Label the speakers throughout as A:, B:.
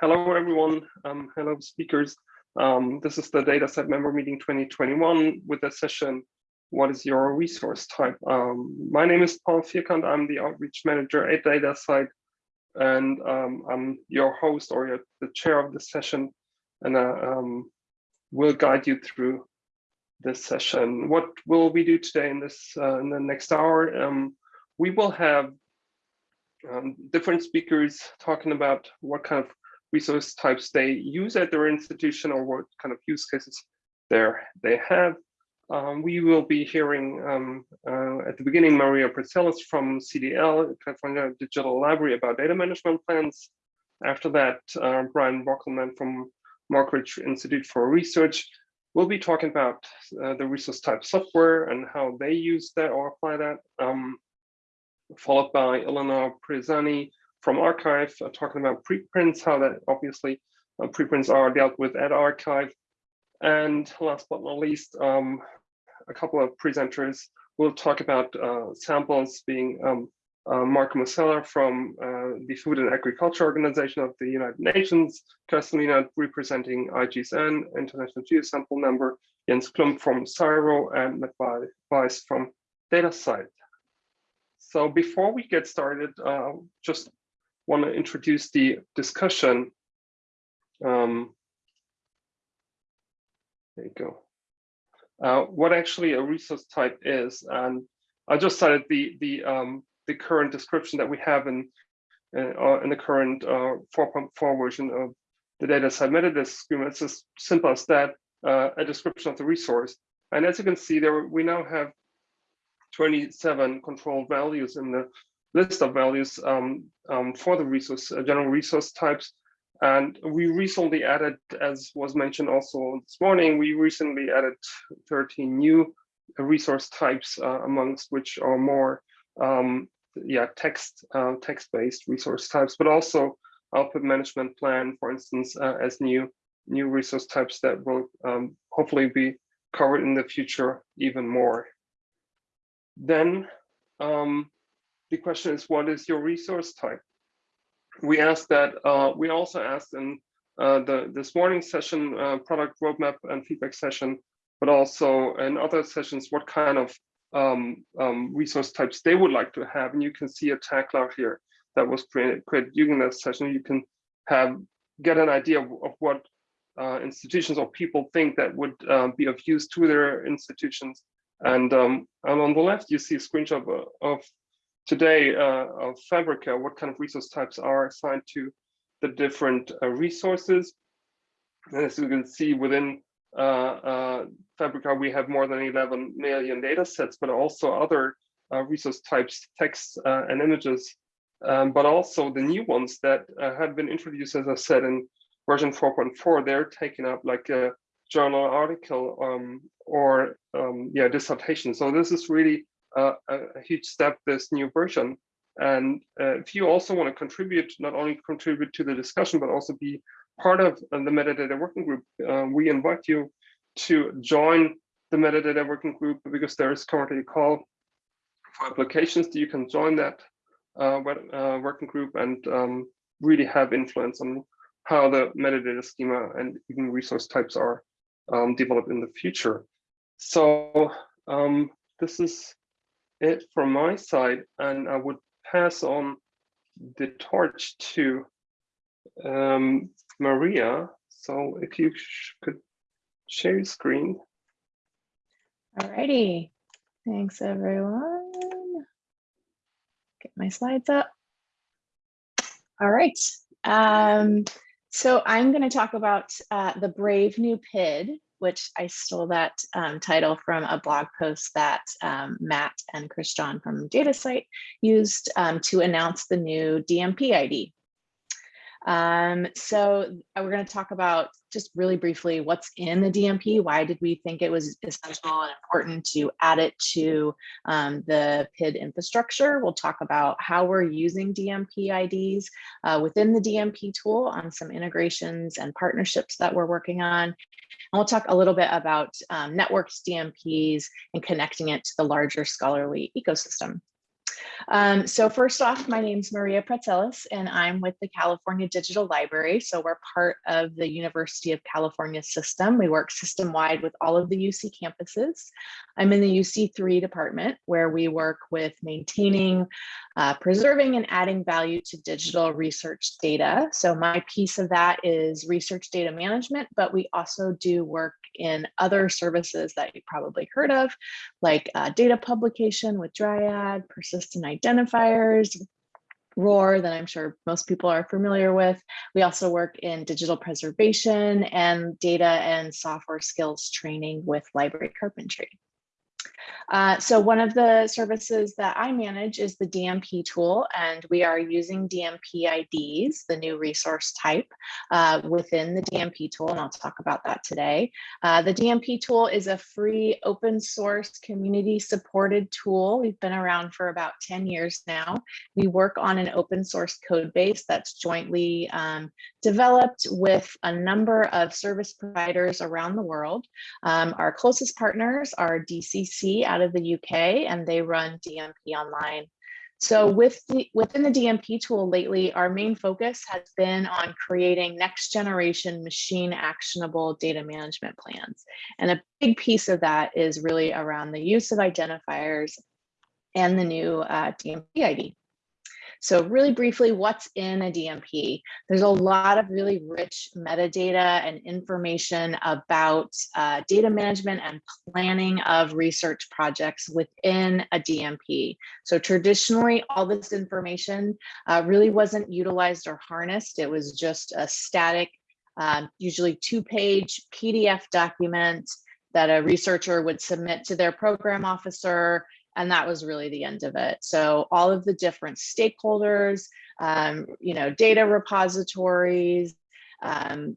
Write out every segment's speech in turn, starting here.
A: hello, everyone. Um, hello, speakers. Um, this is the DataCite member meeting 2021 with the session, What is your resource type? Um, my name is Paul Vierkant. I'm the outreach manager at DataCite, and um, I'm your host or the chair of the session, and uh, um, will guide you through this session. What will we do today in this uh, in the next hour? Um, we will have um, different speakers talking about what kind of resource types they use at their institution or what kind of use cases there they have. Um, we will be hearing um, uh, at the beginning Maria Praetzellis from CDL, California Digital Library about data management plans. After that, uh, Brian Bockelman from Morgridge Institute for Research will be talking about uh, the resource type software and how they use that or apply that. Um, followed by Eleanor Presani from arXiv, uh, talking about preprints, how that obviously uh, preprints are dealt with at arXiv. And last but not least, um, a couple of presenters will talk about uh, samples being um, uh, Mark Musella from uh, the Food and Agriculture Organization of the United Nations, Castellina representing IGSN, International Geosample Number, Jens Klump from CSIRO, and Matt Weiss from DataCite. So before we get started, uh, just want to introduce the discussion. Um, there you go. Uh, what actually a resource type is, and I just cited the the um, the current description that we have in uh, in the current 4.4 uh, version of the DataCite metadata schema. It's as simple as that, uh, a description of the resource. And as you can see, there we now have 27 controlled values in the list of values um, um, for the resource uh, general resource types. And we recently added, as was mentioned also this morning, we recently added 13 new resource types, uh, amongst which are more, um, yeah, text uh, text-based resource types, but also output management plan, for instance, uh, as new new resource types that will um, hopefully be covered in the future even more. Then um, the question is, what is your resource type? We asked that, uh, we also asked in uh, the this morning session, uh, product roadmap and feedback session, but also in other sessions, what kind of um, um, resource types they would like to have. And you can see a tag cloud here that was created, created during that session. You can have get an idea of, of what uh, institutions or people think that would uh, be of use to their institutions and, um, and on the left, you see a screenshot of, of today uh, of Fabrica, what kind of resource types are assigned to the different uh, resources. And as you can see within uh, uh Fabrica, we have more than 11 million data sets, but also other uh, resource types, text uh, and images, um, but also the new ones that have been introduced, as I said, in version 4.4, they're taking up like a journal article um, or um, yeah dissertation. So this is really a, huge step, this new version. And uh, if you also want to contribute, not only contribute to the discussion, but also be part of uh, the metadata working group, uh, we invite you to join the metadata working group because there is currently a call for applications that you can join that uh, working group and um, really have influence on how the metadata schema and even resource types are um, developed in the future. So um, this is it from my side, and I would pass on the torch to um, Maria. So if you could share your screen.
B: All righty. Thanks, everyone. Get my slides up. All right. Um, so I'm going to talk about uh, the Brave New PID, which I stole that um, title from a blog post that um, Matt and Chris John from DataCite used um, to announce the new DMP ID. Um, so uh, we're going to talk about just really briefly what's in the DMP. Why did we think it was essential and important to add it to um, the PID infrastructure? We'll talk about how we're using DMP IDs uh, within the DMP tool on some integrations and partnerships that we're working on. And we'll talk a little bit about um, networked DMPs and connecting it to the larger scholarly ecosystem. Um, so first off, my name's Maria Praetzellis, and I'm with the California Digital Library. So we're part of the University of California system. We work system-wide with all of the UC campuses. I'm in the UC3 department, where we work with maintaining, uh, preserving, and adding value to digital research data. So my piece of that is research data management, but we also do work in other services that you probably heard of, like uh, data publication with Dryad, persistent identifiers, ROR that I'm sure most people are familiar with. We also work in digital preservation and data and software skills training with library carpentry. Uh, so one of the services that I manage is the DMP tool, and we are using DMP IDs, the new resource type uh, within the DMP tool, and I'll talk about that today. Uh, the DMP tool is a free open source community supported tool. We've been around for about 10 years now. We work on an open source code base that's jointly um, developed with a number of service providers around the world. Um, our closest partners are DCC out of the UK and they run DMP online. So with the, within the DMP tool lately, our main focus has been on creating next generation machine actionable data management plans. And a big piece of that is really around the use of identifiers and the new uh, DMP ID. So really briefly, what's in a DMP? There's a lot of really rich metadata and information about uh, data management and planning of research projects within a DMP. So traditionally, all this information uh, really wasn't utilized or harnessed. It was just a static, um, usually two-page PDF document that a researcher would submit to their program officer and that was really the end of it. So all of the different stakeholders, um, you know, data repositories, um,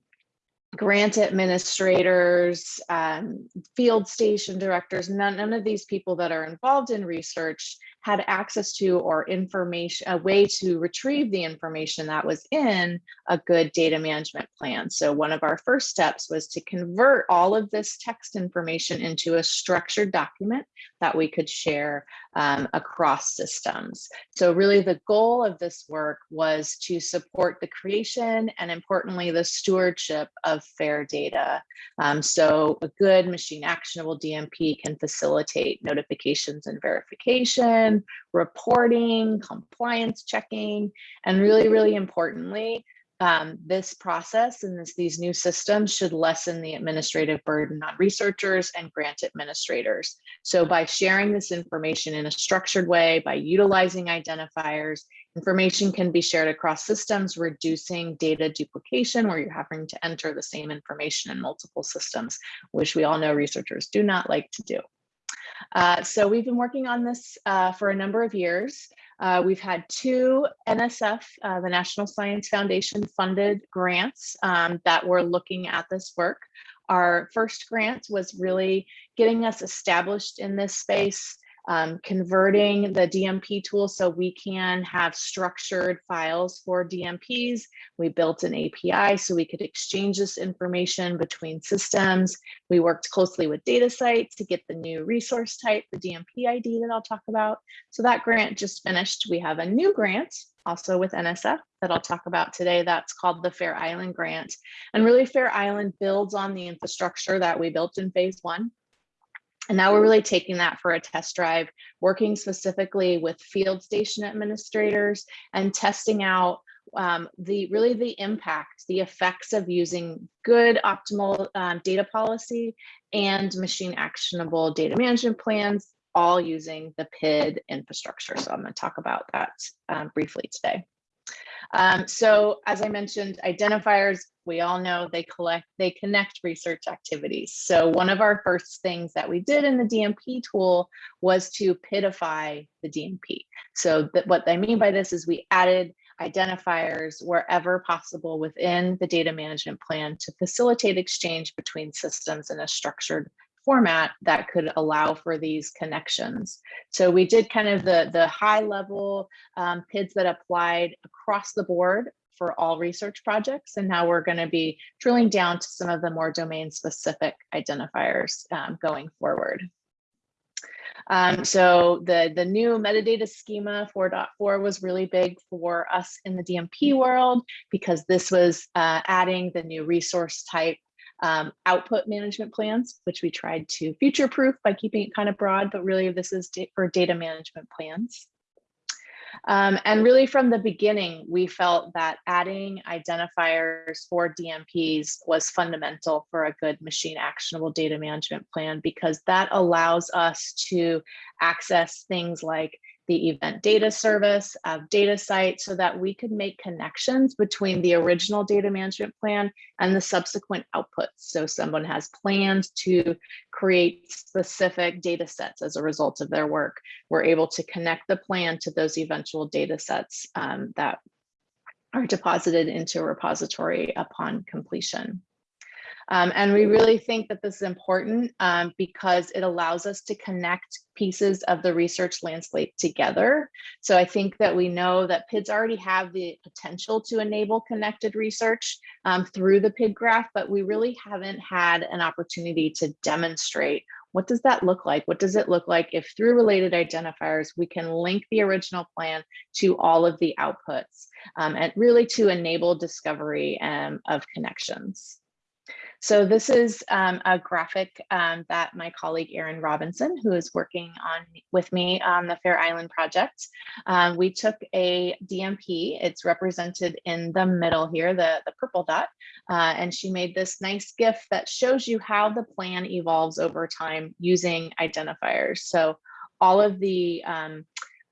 B: grant administrators, um, field station directors, none, none of these people that are involved in research had access to or information, a way to retrieve the information that was in a good data management plan. So one of our first steps was to convert all of this text information into a structured document that we could share um, across systems. So really the goal of this work was to support the creation and importantly, the stewardship of FAIR data. Um, so a good machine actionable DMP can facilitate notifications and verification, reporting, compliance checking, and really, really importantly, um, this process and this, these new systems should lessen the administrative burden on researchers and grant administrators. So by sharing this information in a structured way, by utilizing identifiers, information can be shared across systems, reducing data duplication where you're having to enter the same information in multiple systems, which we all know researchers do not like to do. Uh, so we've been working on this uh, for a number of years. Uh, we've had two NSF, uh, the National Science Foundation funded grants um, that were looking at this work. Our first grant was really getting us established in this space, um, converting the DMP tool so we can have structured files for DMPs. We built an API so we could exchange this information between systems. We worked closely with DataCite to get the new resource type, the DMP ID that I'll talk about. So that grant just finished. We have a new grant also with NSF that I'll talk about today. That's called the Fair Island Grant. And really Fair Island builds on the infrastructure that we built in phase one. And now we're really taking that for a test drive, working specifically with field station administrators and testing out um, the really the impact, the effects of using good optimal um, data policy and machine actionable data management plans, all using the PID infrastructure. So I'm going to talk about that um, briefly today. Um, so as I mentioned, identifiers, we all know they collect, they connect research activities. So one of our first things that we did in the DMP tool was to PIDify the DMP. So that what I mean by this is we added identifiers wherever possible within the data management plan to facilitate exchange between systems in a structured format that could allow for these connections. So we did kind of the, the high level um, PIDs that applied across the board for all research projects. And now we're gonna be drilling down to some of the more domain specific identifiers um, going forward. Um, so the, the new metadata schema 4.4 was really big for us in the DMP world because this was uh, adding the new resource type um, output management plans, which we tried to future proof by keeping it kind of broad, but really this is for data management plans. Um, and really from the beginning, we felt that adding identifiers for DMPs was fundamental for a good machine actionable data management plan because that allows us to access things like the event data service of DataCite, so that we could make connections between the original data management plan and the subsequent outputs. So someone has plans to create specific data sets as a result of their work. We're able to connect the plan to those eventual data sets um, that are deposited into a repository upon completion. Um, and we really think that this is important um, because it allows us to connect pieces of the research landscape together. So I think that we know that PIDs already have the potential to enable connected research um, through the PID graph, but we really haven't had an opportunity to demonstrate what does that look like? What does it look like if through related identifiers, we can link the original plan to all of the outputs um, and really to enable discovery um, of connections. So this is um, a graphic um, that my colleague Erin Robinson, who is working on with me on the Fair Island project, um, we took a DMP, it's represented in the middle here, the, the purple dot, uh, and she made this nice GIF that shows you how the plan evolves over time using identifiers. So all of the um,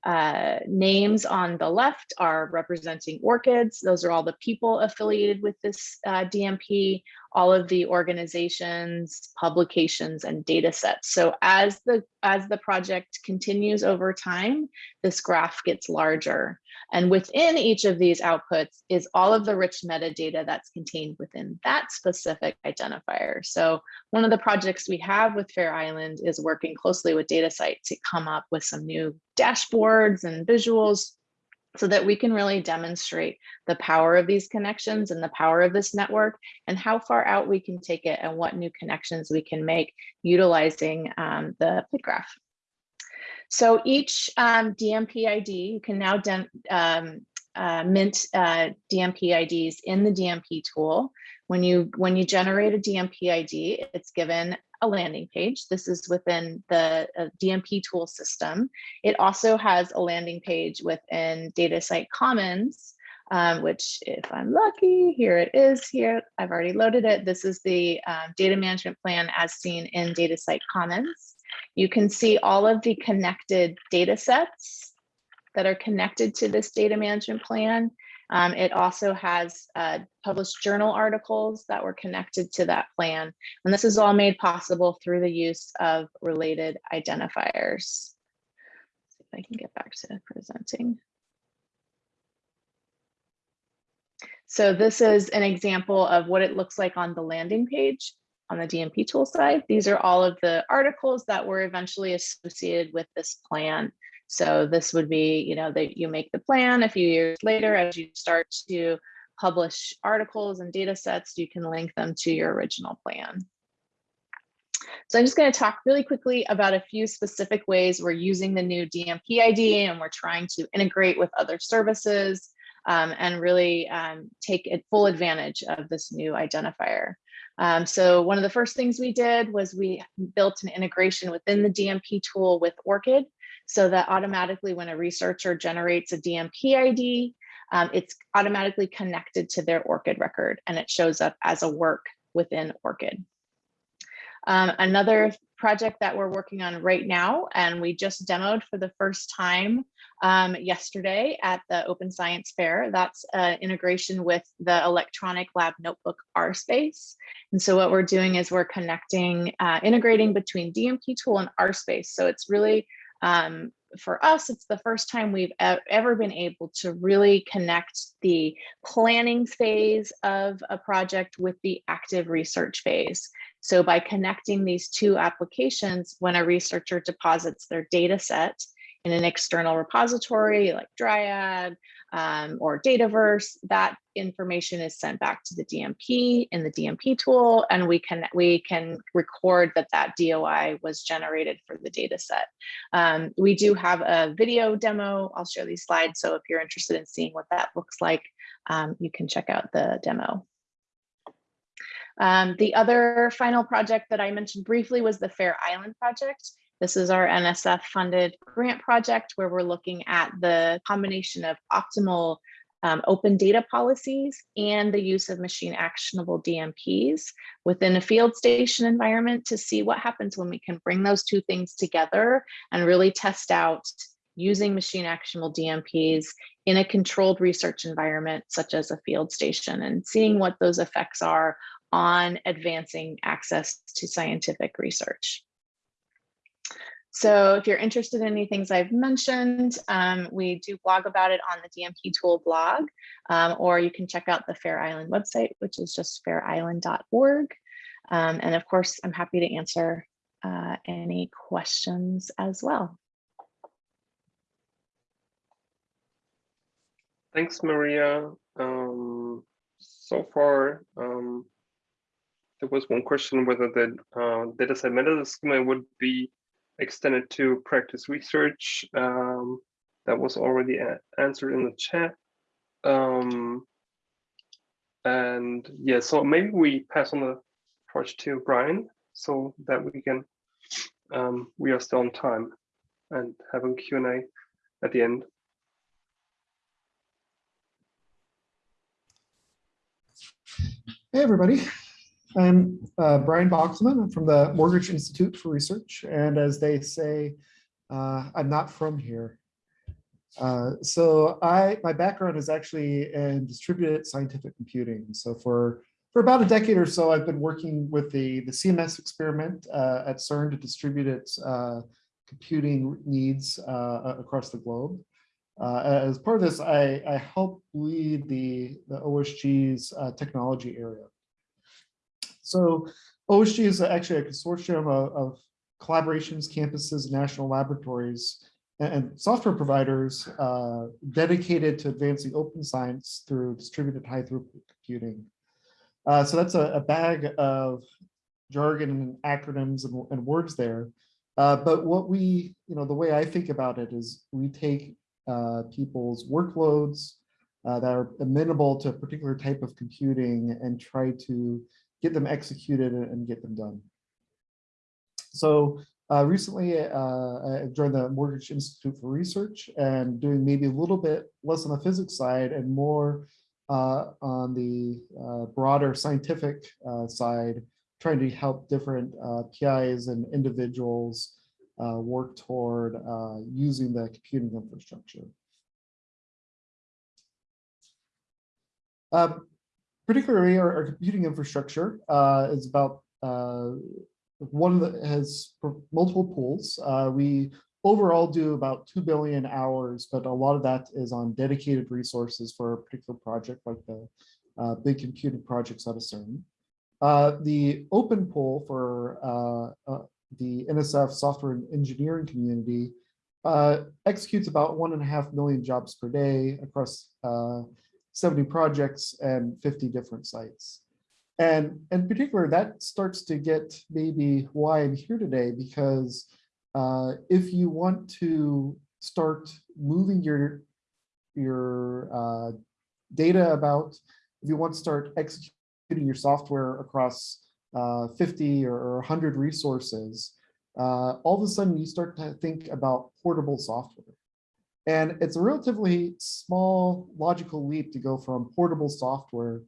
B: uh, names on the left are representing ORCIDs. Those are all the people affiliated with this uh, DMP, all of the organizations, publications, and data sets. So as the, as the project continues over time, this graph gets larger. And within each of these outputs is all of the rich metadata that's contained within that specific identifier. So one of the projects we have with Fair Island is working closely with DataCite to come up with some new dashboards and visuals so that we can really demonstrate the power of these connections and the power of this network and how far out we can take it and what new connections we can make utilizing um, the PID graph. So each um, DMP ID, you can now um, uh, mint uh, DMP IDs in the DMP tool. When you when you generate a DMP ID, it's given a landing page. This is within the uh, DMP tool system. It also has a landing page within DataCite Commons, um, which if I'm lucky, here it is here. I've already loaded it. This is the um, data management plan as seen in DataCite Commons. You can see all of the connected data sets that are connected to this data management plan. Um, it also has uh, published journal articles that were connected to that plan. And this is all made possible through the use of related identifiers. Let's see if I can get back to presenting. So this is an example of what it looks like on the landing page on the DMP tool side. These are all of the articles that were eventually associated with this plan. So this would be, you know, that you make the plan a few years later as you start to publish articles and data sets, you can link them to your original plan. So I'm just going to talk really quickly about a few specific ways we're using the new DMP ID and we're trying to integrate with other services um, and really um, take full advantage of this new identifier. Um, so one of the first things we did was we built an integration within the DMP tool with ORCID so that automatically when a researcher generates a DMP ID, um, it's automatically connected to their ORCID record and it shows up as a work within ORCID. Um, another project that we're working on right now, and we just demoed for the first time um, yesterday at the Open Science Fair. That's uh, integration with the electronic lab notebook RSpace. And so what we're doing is we're connecting, uh, integrating between DMP tool and RSpace. So it's really um, for us, it's the first time we've ever been able to really connect the planning phase of a project with the active research phase. So by connecting these two applications, when a researcher deposits their data set in an external repository like Dryad, um, or Dataverse, that information is sent back to the DMP in the DMP tool, and we can we can record that that DOI was generated for the data set. Um, we do have a video demo. I'll show these slides. So if you're interested in seeing what that looks like, um, you can check out the demo. Um, the other final project that I mentioned briefly was the Fair Island project. This is our NSF funded grant project where we're looking at the combination of optimal um, open data policies and the use of machine actionable DMPs within a field station environment to see what happens when we can bring those two things together and really test out using machine actionable DMPs in a controlled research environment, such as a field station and seeing what those effects are on advancing access to scientific research. So if you're interested in any things I've mentioned, um, we do blog about it on the DMP tool blog, um, or you can check out the Fair Island website, which is just fairisland.org. Um, and of course, I'm happy to answer uh, any questions as well.
A: Thanks, Maria. Um, so far, um, there was one question whether the uh, data set metadata schema would be extended to practice research. Um, that was already answered in the chat. Um, and yeah, so maybe we pass on the torch to Brian so that we can, um, we are still on time and having Q&A at the end.
C: Hey, everybody. I'm uh, Brian Bockelman. I'm from the Morgridge Institute for Research. And as they say, uh, I'm not from here. Uh, so I, my background is actually in distributed scientific computing. So for, for about a decade or so, I've been working with the, the CMS experiment uh, at CERN to distribute its uh, computing needs uh, across the globe. as part of this, I, I help lead the, the OSG's technology area. So OSG is actually a consortium of, of collaborations, campuses, national laboratories, and, and software providers uh, dedicated to advancing open science through distributed high throughput computing. Uh, so that's a, a, bag of jargon and acronyms and, and words there. Uh, but what we, you know, the way I think about it is we take uh, people's workloads uh, that are amenable to a particular type of computing and try to get them executed and get them done. So uh, recently, uh, I joined the Morgridge Institute for Research and doing maybe a little bit less on the physics side and more uh, on the uh, broader scientific uh, side, trying to help different uh, PIs and individuals work toward using the computing infrastructure. Um, particularly our, our computing infrastructure uh, is about uh, one that has multiple pools. Uh, we overall do about 2 billion hours, but a lot of that is on dedicated resources for a particular project like the uh, big computing projects out of CERN. Uh, the open pool for uh, the NSF software and engineering community executes about one and a half million jobs per day across 70 projects and 50 different sites. And in particular, that starts to get maybe why I'm here today, because uh, if you want to start moving your, your uh, data about, if you want to start executing your software across uh, 50 or 100 resources, uh, all of a sudden you start to think about portable software. And it's a relatively small logical leap to go from portable software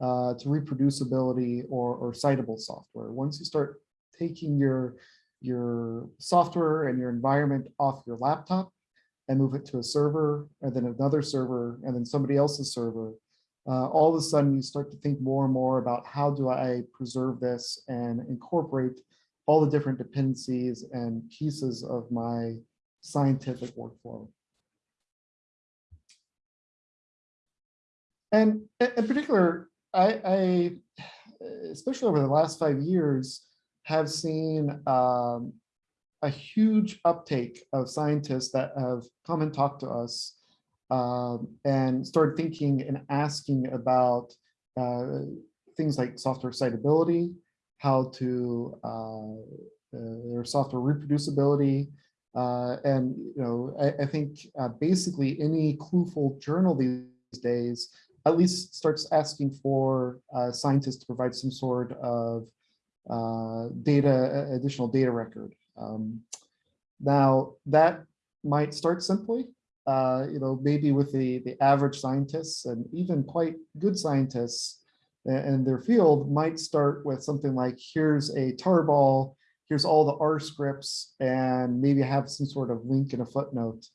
C: uh, to reproducibility or, or citable software. Once you start taking your, your software and your environment off your laptop and move it to a server and then another server and then somebody else's server, uh, all of a sudden you start to think more and more about how do I preserve this and incorporate all the different dependencies and pieces of my scientific workflow. And in particular, I, I, especially over the last five years, have seen um, a huge uptake of scientists that have come and talked to us um, and started thinking and asking about uh, things like software citability, how to uh, uh, software reproducibility, uh, and you know I, I think uh, basically any clueful journal these days at least starts asking for uh, scientists to provide some sort of uh, data, additional data record. Um, now that might start simply, uh, you know, maybe with the, the average scientists and even quite good scientists in their field might start with something like, here's a tarball, here's all the R scripts, and maybe have some sort of link in a footnote.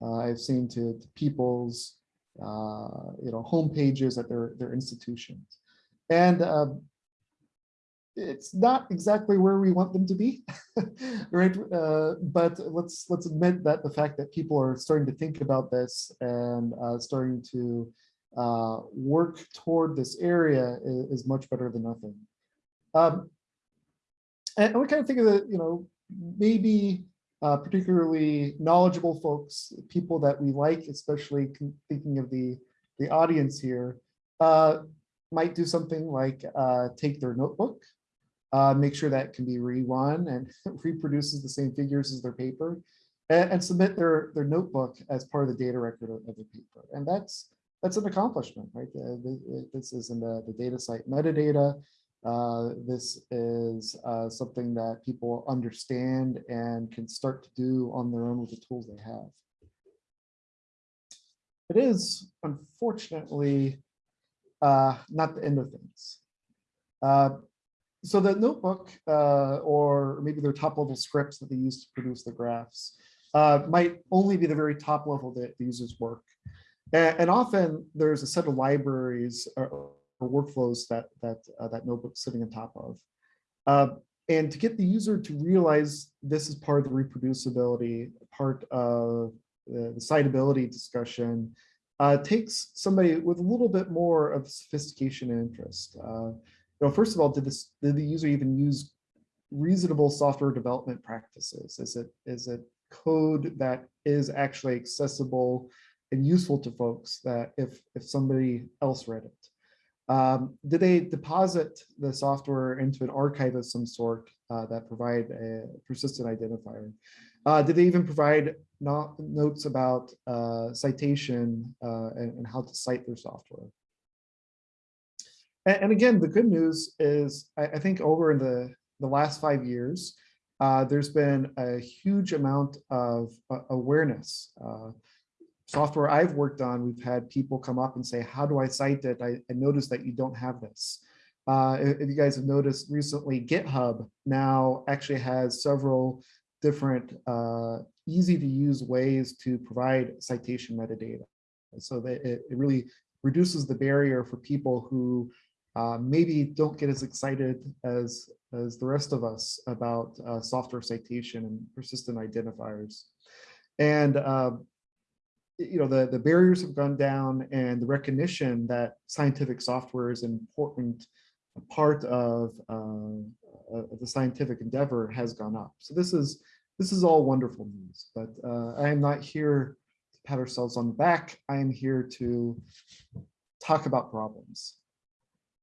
C: Uh, I've seen to, to people's uh, you know, home pages at their, their institutions. And um, it's not exactly where we want them to be, right? Uh, but let's let's admit that the fact that people are starting to think about this and uh, starting to uh, work toward this area is, is much better than nothing. Um, and we kind of think of it, you know, maybe uh, particularly knowledgeable folks, people that we like, especially thinking of the, the audience here, uh, might do something like uh, take their notebook, uh, make sure that can be rerun and reproduces the same figures as their paper, and, and submit their, their notebook as part of the data record of, of the paper. And that's that's an accomplishment, right? Uh, This is in the, the DataCite metadata. Uh, This is uh, something that people understand and can start to do on their own with the tools they have. It is unfortunately uh, not the end of things. Uh, So the notebook uh, or maybe their top level scripts that they use to produce the graphs might only be the very top level that the users work. A- And, often there's a set of libraries or workflows that that uh, that notebook's sitting on top of. Uh, and to get the user to realize this is part of the reproducibility, part of the, the citability discussion, uh, takes somebody with a little bit more of sophistication and interest. Uh, you know, first of all, did this did the user even use reasonable software development practices? Is it is it code that is actually accessible and useful to folks that if if somebody else read it? Um, did they deposit the software into an archive of some sort uh, that provide a persistent identifier? Uh, did they even provide no- notes about uh, citation uh, and, and how to cite their software? And, and again, the good news is I, I think over in the, the last five years, uh, there's been a huge amount of uh, awareness. Software I've worked on, we've had people come up and say, how do I cite it? I, I noticed that you don't have this. Uh, if, if you guys have noticed recently, GitHub now actually has several different uh, easy to use ways to provide citation metadata. So that it, it really reduces the barrier for people who uh, maybe don't get as excited as, as the rest of us about uh, software citation and persistent identifiers. And uh, you know, the, the barriers have gone down and the recognition that scientific software is an important part of, uh, of the scientific endeavor has gone up. So this is this is all wonderful news, but uh, I am not here to pat ourselves on the back. I am here to talk about problems.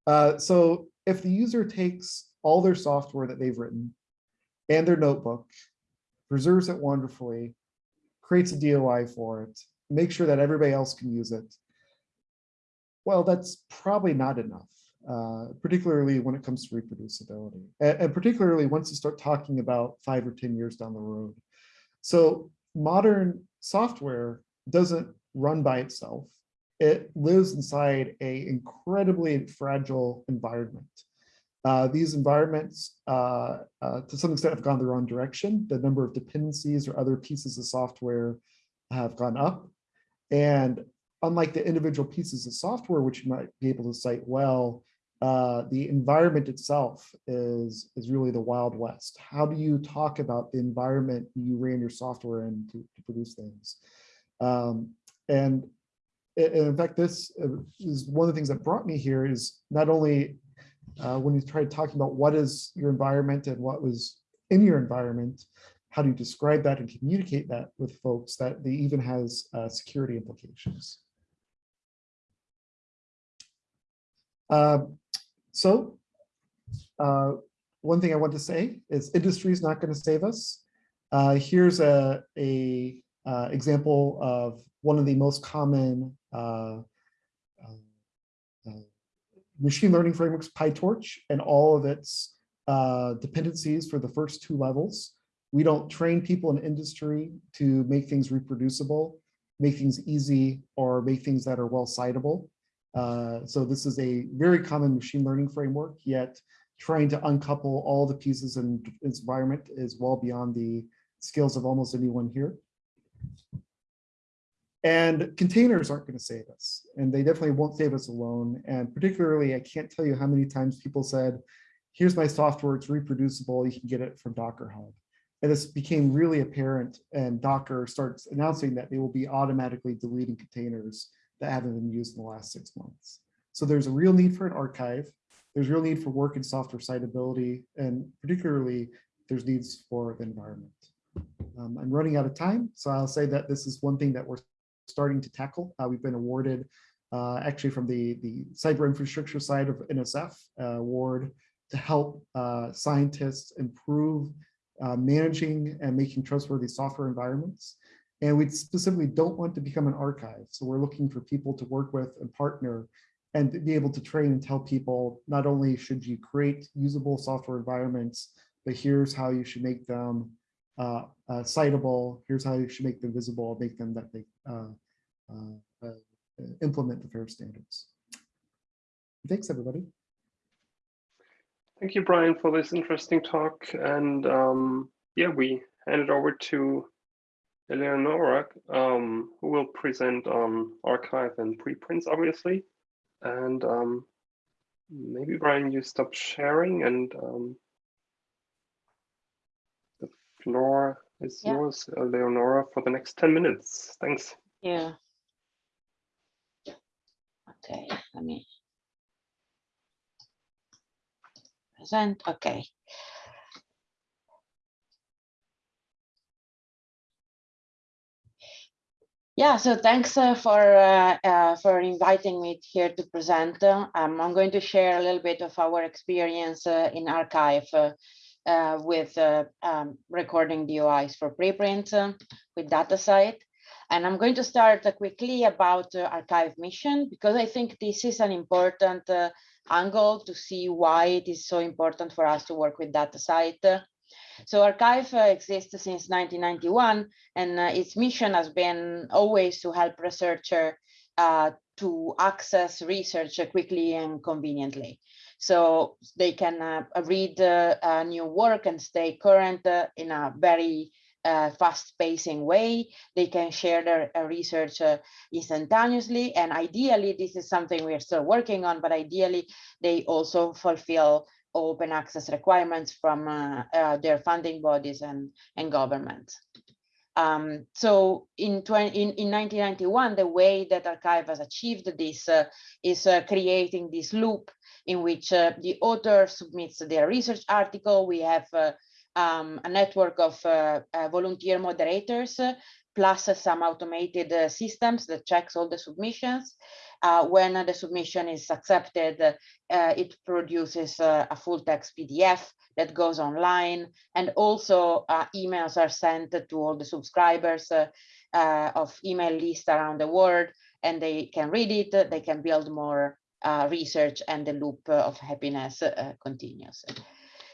C: Uh, so if the user takes all their software that they've written and their notebook, preserves it wonderfully, creates a DOI for it, make sure that everybody else can use it, well, that's probably not enough, uh, particularly when it comes to reproducibility, and, and particularly once you start talking about five or 10 years down the road. So modern software doesn't run by itself. It lives inside a incredibly fragile environment. Uh, these environments, uh, uh, to some extent, have gone the wrong direction. The number of dependencies or other pieces of software have gone up. And unlike the individual pieces of software, which you might be able to cite well, uh, the environment itself is, is really the Wild West. How do you talk about the environment you ran your software in to, to produce things? Um, and, and in fact, this is one of the things that brought me here is not only uh, when you tried talking about what is your environment and what was in your environment, how do you describe that and communicate that with folks that they even has uh, security implications. Uh, so uh, one thing I want to say is industry is not going to save us. Uh, here's a, a uh, example of one of the most common uh, machine learning frameworks, PyTorch, and all of its dependencies for the first two levels. We don't train people in industry to make things reproducible, make things easy, or make things that are well citable. Uh, so this is a very common machine learning framework, yet trying to uncouple all the pieces in environment is well beyond the skills of almost anyone here. And containers aren't going to save us, and they definitely won't save us alone. And particularly, I can't tell you how many times people said, here's my software, it's reproducible, you can get it from Docker Hub. And this became really apparent, and Docker starts announcing that they will be automatically deleting containers that haven't been used in the last six months. So there's a real need for an archive. There's a real need for work in software citability, and particularly there's needs for the environment. Um, I'm running out of time, so I'll say that this is one thing that we're starting to tackle. Uh, we've been awarded uh, actually from the, the cyber infrastructure side of NSF uh, award to help uh, scientists improve uh, managing and making trustworthy software environments. And we specifically don't want to become an archive. So we're looking for people to work with and partner and be able to train and tell people, not only should you create usable software environments, but here's how you should make them uh, uh, citable. Here's how you should make them visible, make them that they uh, uh, uh, implement the FAIR standards. Thanks, everybody.
A: Thank you, Brian, for this interesting talk. And um, yeah, we hand it over to Eleonora, um, who will present on arXiv and preprints, obviously. And um, maybe, Brian, you stop sharing and um, the floor is
D: Yeah.
A: yours, Eleonora, for the next 10 minutes. Thanks.
D: Yeah. Okay, let me. Present, okay. Yeah, so thanks uh, for uh, uh, for inviting me here to present. Um, I'm going to share a little bit of our experience uh, in arXiv uh, uh, with um, recording DOIs for preprint with DataCite. And I'm going to start quickly about arXiv mission because I think this is an important angle to see why it is so important for us to work with that DataCite. So arXiv uh, exists since 1991 and uh, its mission has been always to help researcher uh, to access research quickly and conveniently. So they can read new work and stay current in a very uh, fast pacing way. They can share their uh, research uh, instantaneously. And ideally, this is something we are still working on, but ideally they also fulfill open access requirements from uh, uh, their funding bodies and, and governments. Um, so in, 20, in, in 1991, the way that arXiv has achieved this uh, is uh, creating this loop in which uh, the author submits their research article. We have uh, um, a network of uh, uh, volunteer moderators, plus some automated uh, systems that checks all the submissions. Uh, when the submission is accepted, uh, it produces a full text PDF that goes online. And also emails are sent to all the subscribers of email lists around the world, and they can read it, they can build more uh, research, and the loop of happiness uh, continues.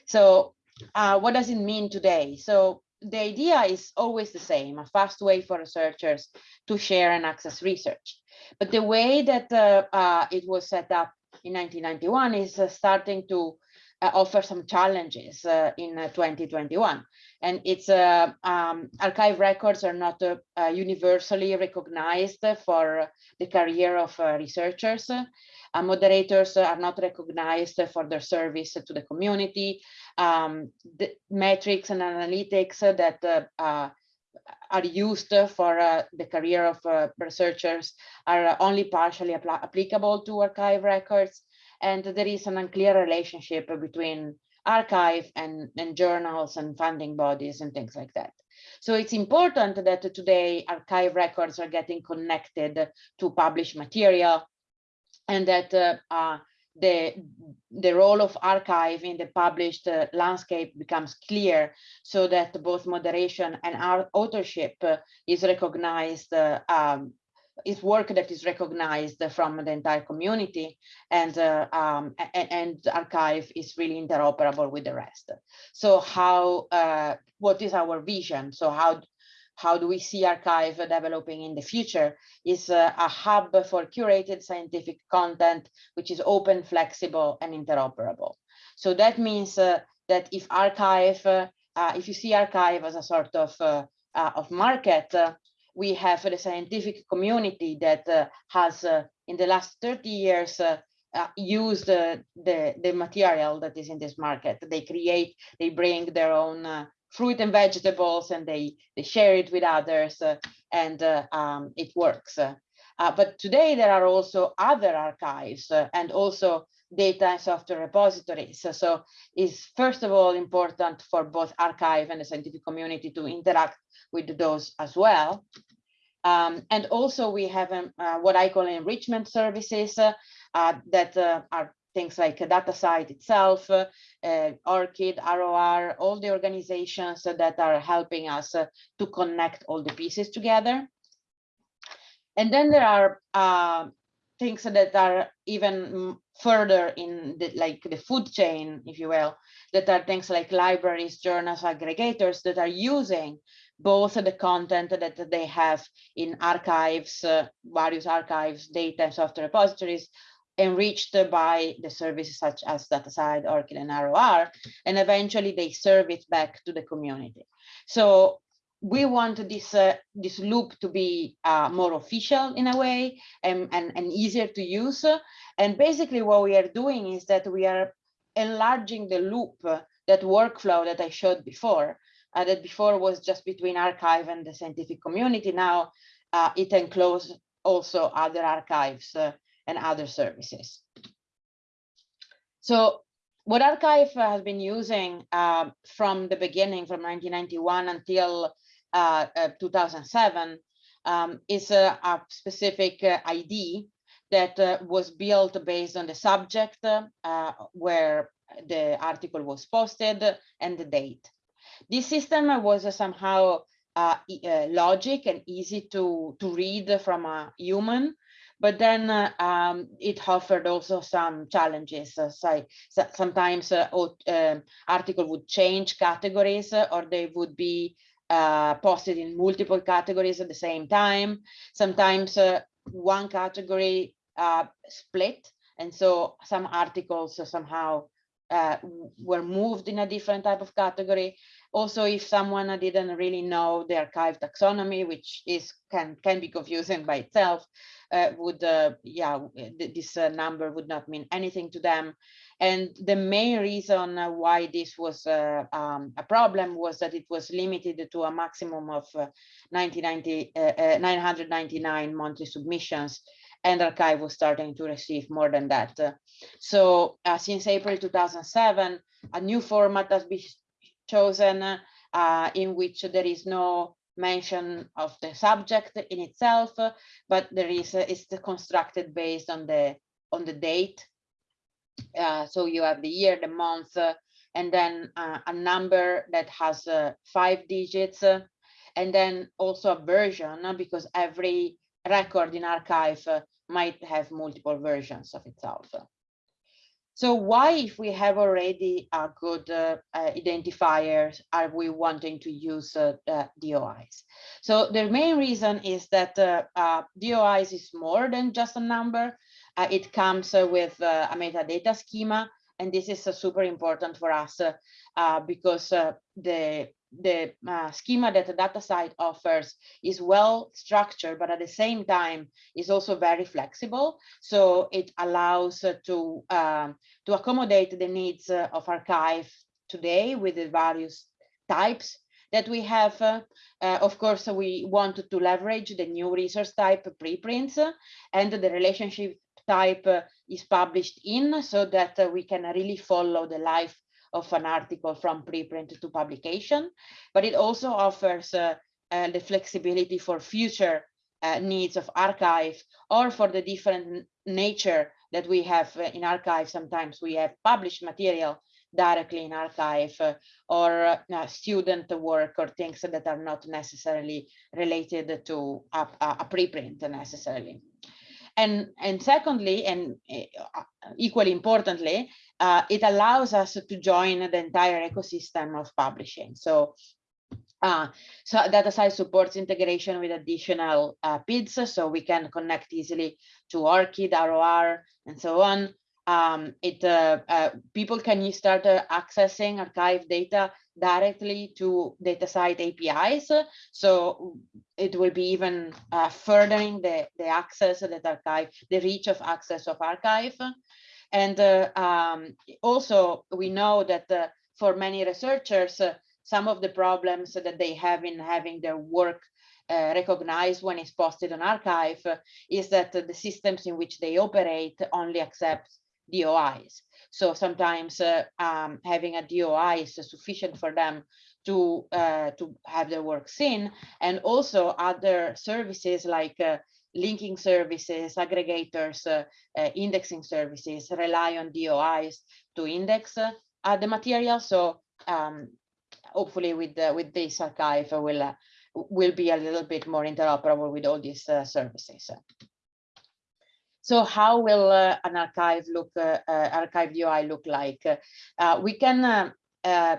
D: So uh, what does it mean today? So the idea is always the same, a fast way for researchers to share and access research. But the way that uh, uh, it was set up in 1991 is uh, starting to offer some challenges uh, in uh, 2021. And it's uh, um, arXiv records are not uh, uh, universally recognized for the career of uh, researchers. Uh, moderators are not recognized for their service to the community. Um, the metrics and analytics that uh, uh, are used for uh, the career of uh, researchers are only partially applicable to arXiv records. And there is an unclear relationship between arXiv and, and journals and funding bodies and things like that. So it's important that today arXiv records are getting connected to published material and that uh, uh, the, the role of arXiv in the published uh, landscape becomes clear so that both moderation and authorship is recognized uh, um, is work that is recognized from the entire community and uh, um, and, and, arXiv is really interoperable with the rest so how uh, what is our vision so how how do we see arXiv developing in the future is a, a hub for curated scientific content, which is open, flexible, and interoperable. So that means uh, that if arXiv, uh, uh, if you see arXiv as a sort of, uh, uh, of market, uh, we have the scientific community that has in the last 30 years used the, the material that is in this market. They create, they bring their own fruit and vegetables and they, they share it with others uh, and uh, um, it works. Uh, but today there are also other archives uh, and also data and software repositories. So, so it's first of all important for both arXiv and the scientific community to interact with those as well. Um, and also we have um, uh, what I call enrichment services uh, that are things like data DataCite itself, uh, ORCID, ROR, all the organizations that are helping us uh, to connect all the pieces together. And then there are uh, things that are even further in the, like the food chain, if you will, that are things like libraries, journals, aggregators that are using both the content that they have in archives, uh, various archives, data and software repositories, enriched by the services such as DataCite, ORCID, and ROR, and eventually they serve it back to the community. So we want this uh, this loop to be uh, more official in a way and, and, and easier to use. And basically what we are doing is that we are enlarging the loop, uh, that workflow that I showed before, uh, that before was just between arXiv and the scientific community. Now uh, it encloses also other archives uh, and other services. So what arXiv has been using uh, from the beginning, from 1991 until uh, uh, 2007, um, is a, a specific uh, ID that uh, was built based on the subject uh, where the article was posted and the date. This system was somehow logic and easy to, to read from a human but then uh, um, it offered also some challenges. Uh, so, so sometimes uh, um, article would change categories uh, or they would be uh, posted in multiple categories at the same time. Sometimes uh, one category split. And so some articles somehow were moved in a different type of category. Also, if someone didn't really know the arXiv taxonomy, which is can can be confusing by itself, uh, would uh, yeah this uh, number would not mean anything to them. And the main reason uh, why this was uh, um, a problem was that it was limited to a maximum of uh, 999 monthly submissions and arXiv was starting to receive more than that. so since April 2007, a new format has been chosen uh, in which there is no mention of the subject in itself, but there is uh, it's constructed based on the on the date. Uh, so you have the year, the month, uh, and then uh, a number that has uh, five digits, uh, and then also a version because every record in arXiv might have multiple versions of itself. So why, if we have already a good uh, uh, identifiers, are we wanting to use uh, DOIs? So the main reason is that DOIs is more than just a number. Uh, it comes with a metadata schema, and this is super important for us because the the uh, schema that the DataCite offers is well structured, but at the same time is also very flexible. So it allows uh, to, um, to accommodate the needs uh, of arXiv today with the various types that we have. Uh, uh, of course, we want to leverage the new resource type preprints uh, and the relationship type is published in so that we can really follow the life of an article from preprint to publication, but it also offers uh, uh, the flexibility for future uh, needs of arXiv or for the different nature that we have uh, in arXiv. Sometimes we have published material directly in arXiv uh, or uh, student work or things that are not necessarily related to a a preprint necessarily. And, and secondly, and uh, equally importantly, uh, it allows us to join the entire ecosystem of publishing. So uh, so supports integration with additional uh, PIDs, so we can connect easily to ORCID, ROR, and so on. Um, it uh, uh, people can start uh, accessing arXiv data directly to DataCite APIs. So it will be even uh, furthering the, the access that arXiv, the reach of access of arXiv. And uh, um, also we know that uh, for many researchers, uh, some of the problems that they have in having their work uh, recognized when it's posted on arXiv uh, is that the systems in which they operate only accept DOIs. So sometimes uh, um, having a DOI is sufficient for them to uh, to have their work seen, and also other services like uh, linking services, aggregators, uh, uh, indexing services rely on DOIs to index uh, the material. So um, hopefully with with this arXiv will will be a little bit more interoperable with all these services. So how will uh, an arXiv look, uh, uh, arXiv UI look like? Uh, we can uh, uh,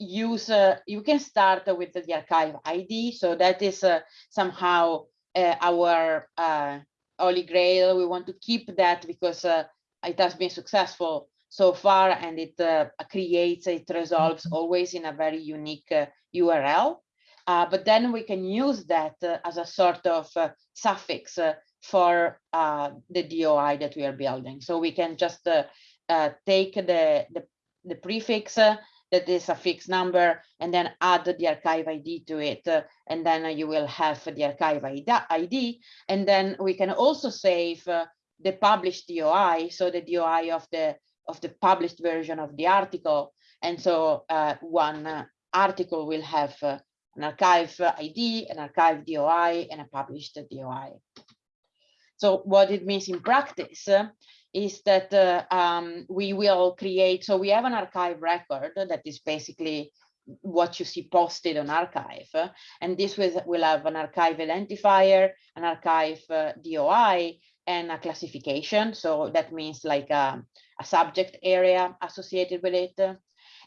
D: use, uh, you can start with the arXiv ID. So that is uh, somehow uh, our uh, holy grail. We want to keep that because uh, it has been successful so far and it uh, creates, it resolves always in a very unique uh, URL. Uh, but then we can use that as a sort of suffix for uh, the DOI that we are building. So we can just uh, uh, take the, the, the prefix uh, that is a fixed number and then add the arXiv ID to it. uh, and then you will have the arXiv ID. And then we can also save uh, the published DOI, so the DOI of the of the published version of the article. And so one article will have an arXiv ID, an arXiv DOI, and a published DOI. So what it means in practice uh, is that uh, um, we will create, so we have an arXiv record that is basically what you see posted on arXiv. uh, and this will, will have an arXiv identifier, an arXiv uh, DOI, and a classification. So that means like a, a subject area associated with it.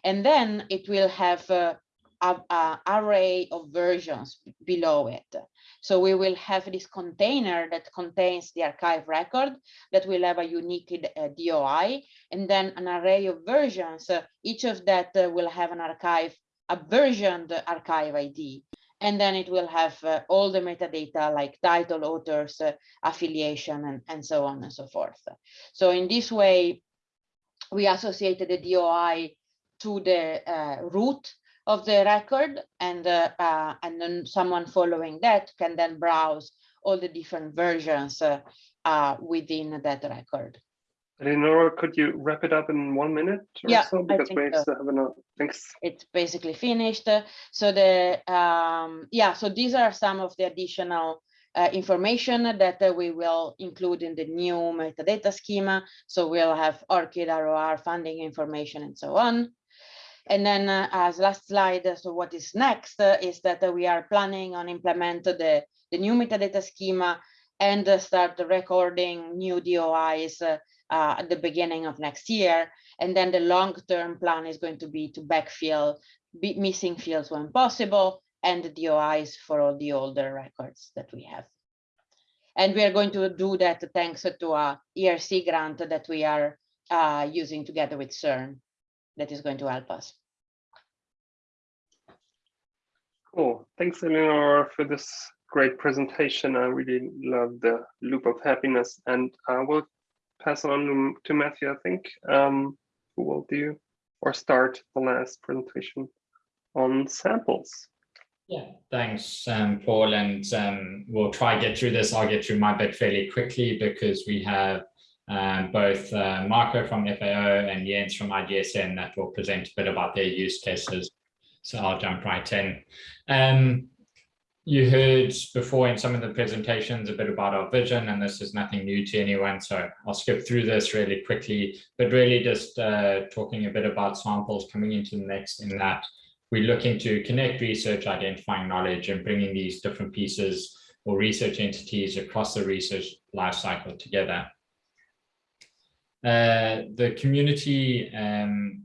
D: And then it will have uh, a, array of versions below it. So we will have this container that contains the arXiv record that will have a unique uh, DOI and then an array of versions. uh, each of that uh, will have an arXiv, a versioned arXiv ID. And then it will have uh, all the metadata like title, authors, uh, affiliation, and, and so on and so forth. So in this way, we associated the DOI to the uh, root of the record and uh, uh, and then someone following that can then browse all the different versions uh, uh, within that record.
A: Eleonora, could you wrap it up in one minute or
D: Yeah,
A: so?
D: I
A: Because
D: think
A: we
D: so.
A: have another, thanks.
D: It's basically finished. So the um, yeah, so these are some of the additional uh, information that uh, we will include in the new metadata schema. So we'll have ORCID, ROR, funding information, and so on. And then uh, as last slide, uh, so what is next uh, is that uh, we are planning on implement the, the new metadata schema and uh, start recording new DOIs uh, at the beginning of next year. And then the long-term plan is going to be to backfill missing fields when possible and the DOIs for all the older records that we have. And we are going to do that thanks to a ERC grant that we are using together with CERN that is going to help us.
A: Cool. Thanks, Eleonora, for this great presentation. I really love the loop of happiness and I will pass on to- to Matthew, I think, um, who will do or start the last presentation on samples.
E: Yeah, thanks, um, Paul, and um, we'll try get through this. I'll get through my bit fairly quickly because we have um, both uh, Marco from FAO and Jens from IGSN that will present a bit about their use cases. So I'll jump right in. Um, you heard before in some of the presentations a bit about our vision, and this is nothing new to anyone, so I'll skip through this really quickly, but really just uh, talking a bit about samples coming into the next in that we're looking to connect research, identifying knowledge, and bringing these different pieces or research entities across the research lifecycle together. Uh, the community um,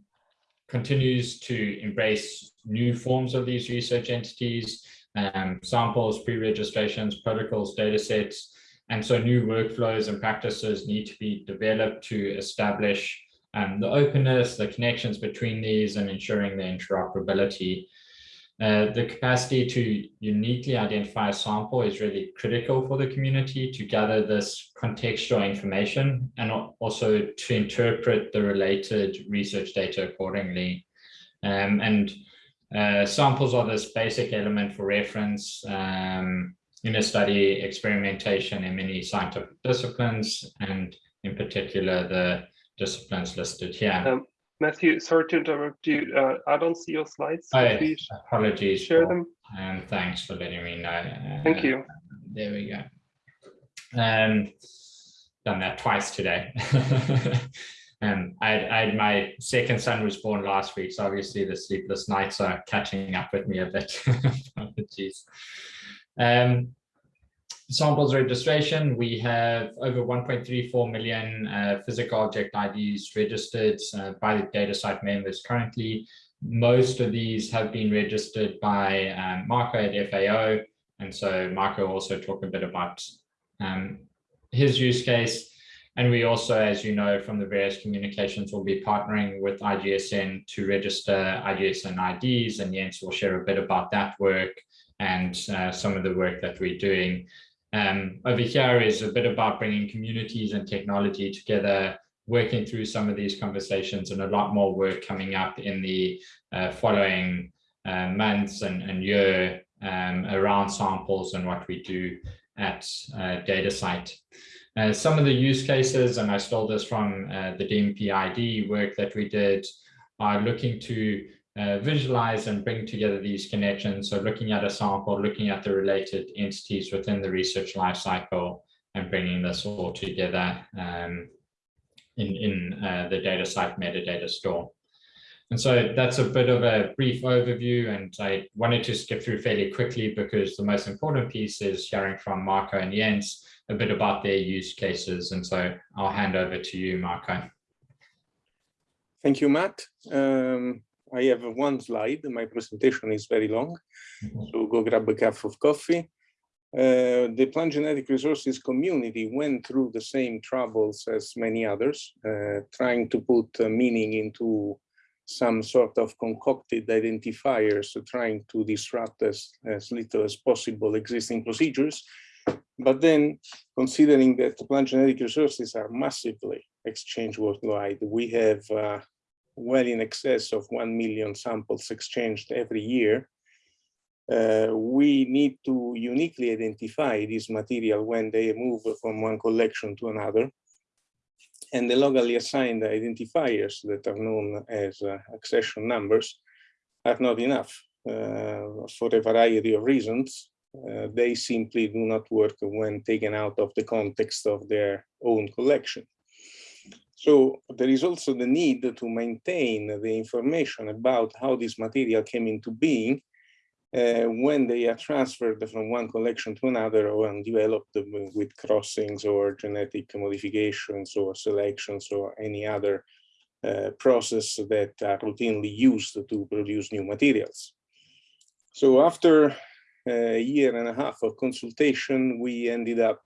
E: continues to embrace new forms of these research entities, um, samples, pre-registrations, protocols, data sets. And so new workflows and practices need to be developed to establish um, the openness, the connections between these and ensuring the interoperability. Uh, the capacity to uniquely identify a sample is really critical for the community to gather this contextual information and also to interpret the related research data accordingly. Um, and uh, samples are this basic element for reference um, in a study, experimentation in many scientific disciplines, and in particular, the disciplines listed here.
A: Um, Matthew, sorry to interrupt you. Uh, I don't see your slides.
E: Oh, apologies.
A: share
E: for-
A: them?
E: And thanks for letting me know.
A: Thank
E: Uh,
A: you.
E: There we go. Um, done that twice today. Um, I, I my second son was born last week, so obviously the sleepless nights are catching up with me a bit. Jeez. Um, samples registration, we have over 1.34 million uh, physical object IDs registered uh, by the DataCite members currently. Most of these have been registered by um, Marco at FAO. And so Marco also talked a bit about um, his use case. And we also, as you know, from the various communications, will be partnering with IGSN to register IGSN IDs. And Jens will share a bit about that work and uh, some of the work that we're doing. Um, over here is a bit about bringing communities and technology together, working through some of these conversations and a lot more work coming up in the uh, following uh, months and, and year um, around samples and what we do at uh, DataCite. Uh, some of the use cases, and I stole this from uh, the DMPID work that we did, are looking to uh, visualize and bring together these connections. So looking at a sample, looking at the related entities within the research lifecycle and bringing this all together um, in, in uh, the DataCite metadata store. And so that's a bit of a brief overview and I wanted to skip through fairly quickly because the most important piece is hearing from Marco and Jens a bit about their use cases. And so I'll hand over to you, Marco.
F: Thank you, Matt. Um, I have one slide. My presentation is very long, so go grab a cup of coffee. Uh, the plant genetic resources community went through the same troubles as many others, uh, trying to put meaning into some sort of concocted identifiers, trying to disrupt as, as little as possible existing procedures. But then considering that plant genetic resources are massively exchanged worldwide, we have uh, well in excess of 1 million samples exchanged every year. Uh, we need to uniquely identify this material when they move from one collection to another. And the locally assigned identifiers that are known as uh, accession numbers are not enough uh, for a variety of reasons. Uh, they simply do not work when taken out of the context of their own collection. So there is also the need to maintain the information about how this material came into being uh, when they are transferred from one collection to another or developed with crossings or genetic modifications or selections or any other uh, process that are routinely used to produce new materials. So after a year and a half of consultation, we ended up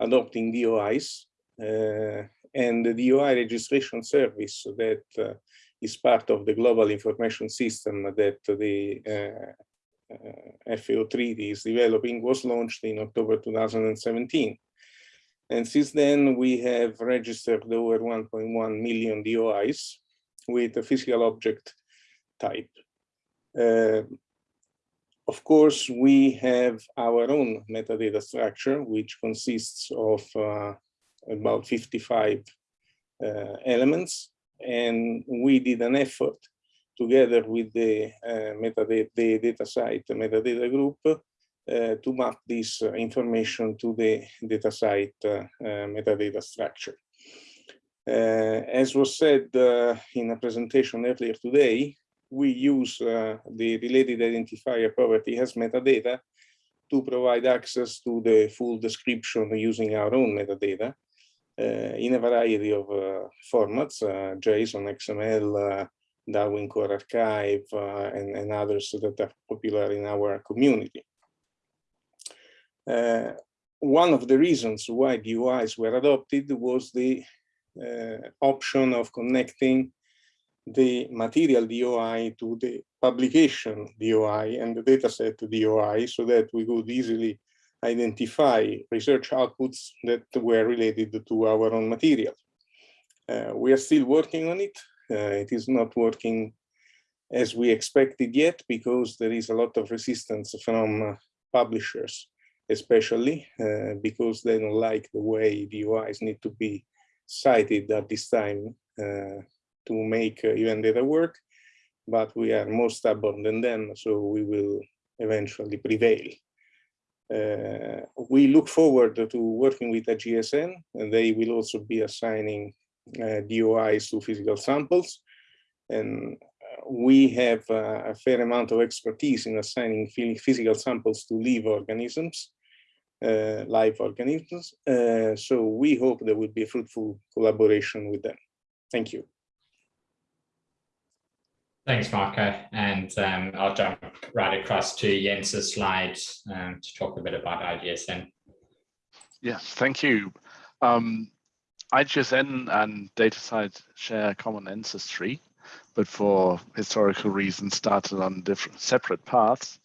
F: adopting DOIs uh, and the DOI registration service that uh, is part of the global information system that the uh, FAO treaty is developing was launched in October 2017. And since then, we have registered over 1.1 million DOIs with a physical object type. Uh, of course, we have our own metadata structure, which consists of uh, about 55 uh, elements. And we did an effort together with the uh, metadata the DataCite metadata group uh, to map this information to the DataCite uh, uh, metadata structure. as was said in a presentation earlier today, we use the related identifier property as metadata to provide access to the full description using our own metadata uh, in a variety of uh, formats, uh, JSON, XML, Darwin Core Archive, and, and, others that are popular in our community. one of the reasons why DOIs were adopted was the option of connecting the material DOI to the publication DOI and the dataset DOI so that we could easily identify research outputs that were related to our own material. Uh, we are still working on it. Uh, it is not working as we expected yet because there is a lot of resistance from uh, publishers, especially uh, because they don't like the way DOIs need to be cited at this time uh, to make uh, event data work. But we are more stubborn than them, so we will eventually prevail. Uh, we look forward to working with the GSN and they will also be assigning uh, DOIs to physical samples. And uh, we have uh, a fair amount of expertise in assigning physical samples to live organisms, uh, live organisms. Uh, so we hope there will be a fruitful collaboration with them. Thank you.
E: Thanks, Marco. And um, I'll jump right across to Jens's slide um, to talk a bit about IGSN.
G: Yes, thank you. Um, IGSN and DataCite share common ancestry, but for historical reasons started on different separate paths.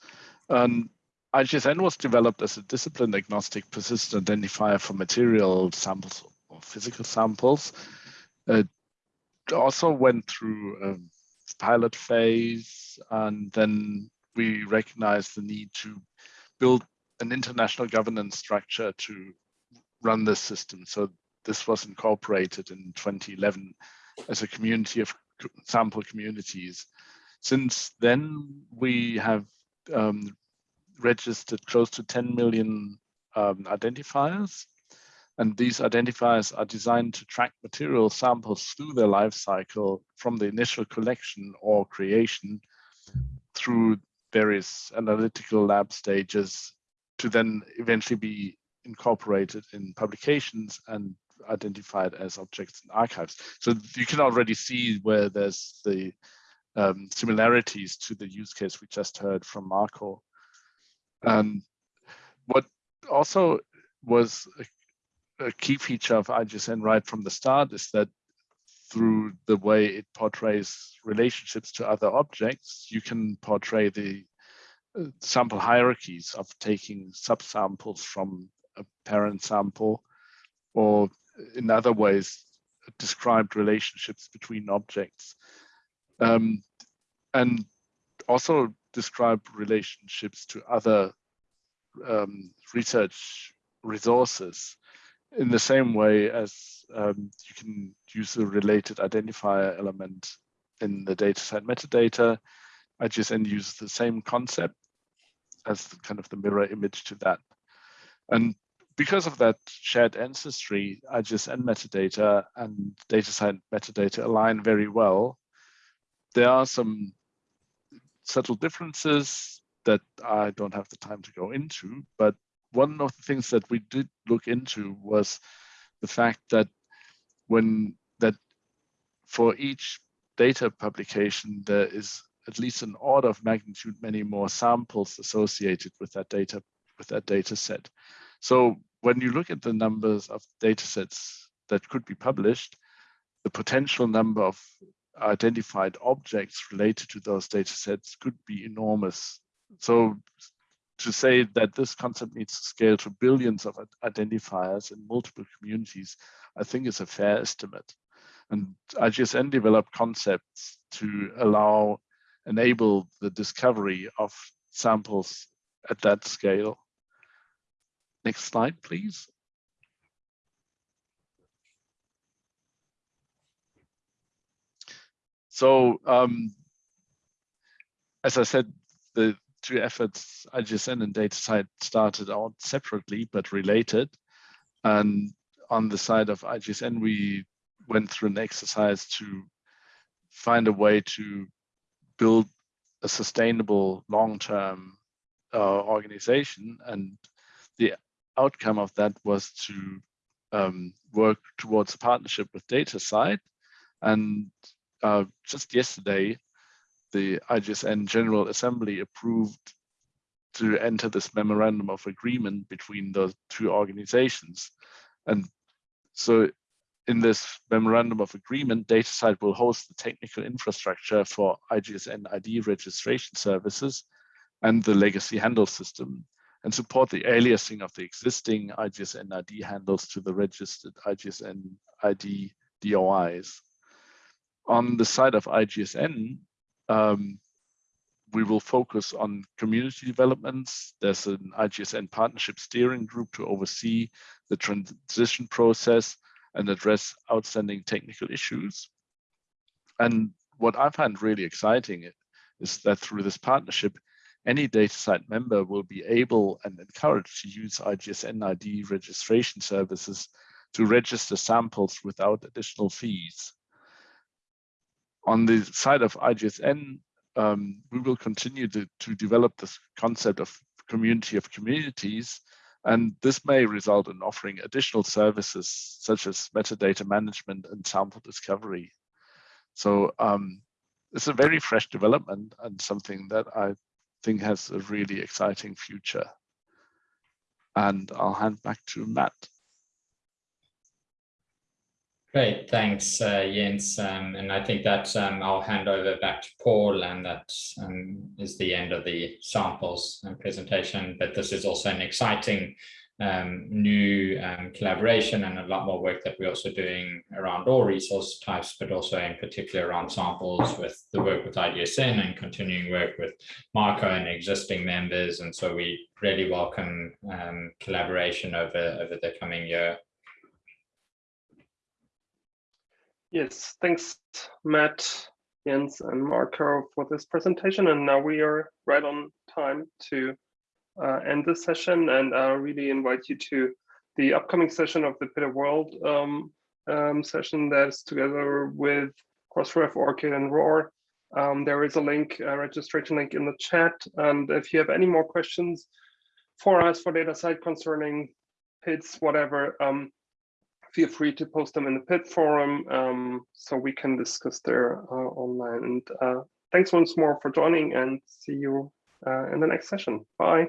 G: And IGSN was developed as a discipline agnostic persistent identifier for material samples or physical samples. It also went through um, pilot phase, and then we recognized the need to build an international governance structure to run this system. So this was incorporated in 2011 as a community of sample communities. Since then, we have um, registered close to 10 million um, identifiers and these identifiers are designed to track material samples through their life cycle from the initial collection or creation through various analytical lab stages to then eventually be incorporated in publications and identified as objects in archives. So you can already see where there's the um, similarities to the use case we just heard from Marco. And what also was a key feature of IGSN right from the start is that through the way it portrays relationships to other objects, you can portray the uh, sample hierarchies of taking subsamples from a parent sample or in other ways described relationships between objects. Um, and also describe relationships to other um, research resources in the same way as um, you can use a related identifier element in the DataCite metadata, IGSN uses the same concept as kind of the mirror image to that. And because of that shared ancestry, IGSN metadata and DataCite metadata align very well. There are some subtle differences that I don't have the time to go into, but one of the things that we did look into was the fact that when that for each data publication, there is at least an order of magnitude many more samples associated with that data with that data set. So when you look at the numbers of data sets that could be published, the potential number of identified objects related to those data sets could be enormous. So to say that this concept needs to scale to billions of identifiers in multiple communities, I think is a fair estimate. And IGSN developed concepts to allow, enable the discovery of samples at that scale. Next slide, please. So, um, as I said, the, two efforts, IGSN and DataCite, started out separately but related. And on the side of IGSN, we went through an exercise to find a way to build a sustainable long-term uh, organization. And the outcome of that was to um, work towards a partnership with DataCite. And uh, just yesterday, the IGSN General Assembly approved to enter this memorandum of agreement between the two organizations. And so in this memorandum of agreement, DataCite will host the technical infrastructure for IGSN ID registration services and the legacy handle system and support the aliasing of the existing IGSN ID handles to the registered IGSN ID DOIs. On the side of IGSN, um, we will focus on community developments. There's an IGSN partnership steering group to oversee the transition process and address outstanding technical issues. And what I find really exciting is that through this partnership, any DataCite member will be able and encouraged to use IGSN ID registration services to register samples without additional fees. On the side of IGSN, um, we will continue to, to develop this concept of community of communities, and this may result in offering additional services such as metadata management and sample discovery. So um, it's a very fresh development and something that I think has a really exciting future. And I'll hand back to Matt.
E: Great, thanks, uh, Jens. Um, and I think that um, I'll hand over back to Paul, and that um, is the end of the samples and presentation. But this is also an exciting um, new um, collaboration and a lot more work that we're also doing around all resource types, but also in particular around samples with the work with IGSN and continuing work with Marco and existing members. And so we really welcome um, collaboration over, over the coming year.
A: Yes, thanks, Matt, Jens, and Marco for this presentation. And now we are right on time to uh, end this session. And I really invite you to the upcoming session of the Peter World um, um, session that's together with Crossref, ORCID, and ROR. Um, there is a link, a registration link in the chat. And if you have any more questions for us for DataCite concerning PIDs, whatever, um, feel free to post them in the PID forum um, so we can discuss there uh, online. And uh, thanks once more for joining and see you uh, in the next session. Bye.